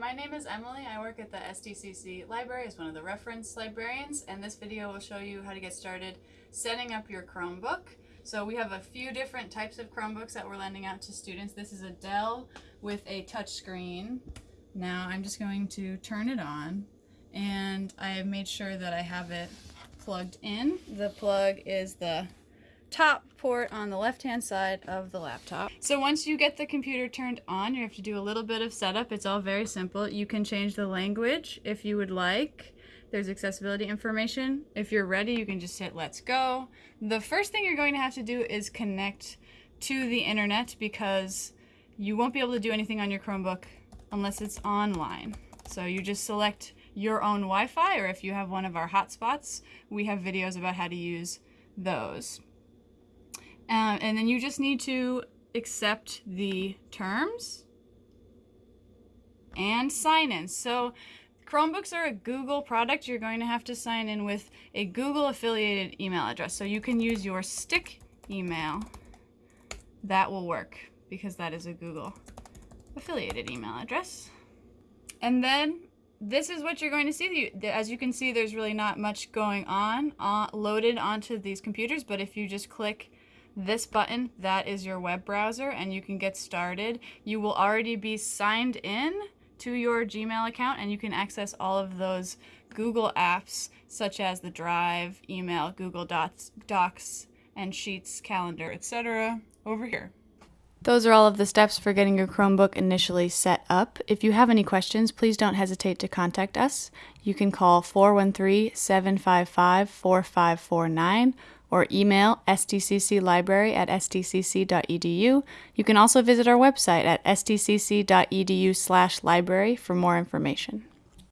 my name is Emily. I work at the STCC library as one of the reference librarians, and this video will show you how to get started setting up your Chromebook. So we have a few different types of Chromebooks that we're lending out to students. This is a Dell with a touch screen. Now I'm just going to turn it on, and I have made sure that I have it plugged in. The plug is the top port on the left hand side of the laptop. So once you get the computer turned on, you have to do a little bit of setup. It's all very simple. You can change the language if you would like. There's accessibility information. If you're ready, you can just hit let's go. The first thing you're going to have to do is connect to the internet because you won't be able to do anything on your Chromebook unless it's online. So you just select your own Wi-Fi or if you have one of our hotspots, we have videos about how to use those. Uh, and then you just need to accept the terms and sign in. So Chromebooks are a Google product. You're going to have to sign in with a Google affiliated email address. So you can use your stick email. That will work because that is a Google affiliated email address. And then this is what you're going to see. As you can see, there's really not much going on uh, loaded onto these computers, but if you just click this button, that is your web browser and you can get started. You will already be signed in to your Gmail account and you can access all of those Google apps such as the Drive, email, Google Docs, Docs and Sheets, Calendar, etc. over here. Those are all of the steps for getting your Chromebook initially set up. If you have any questions, please don't hesitate to contact us. You can call 413 755 4549 or email stcclibrary at stcc.edu. You can also visit our website at stcc.edu slash library for more information.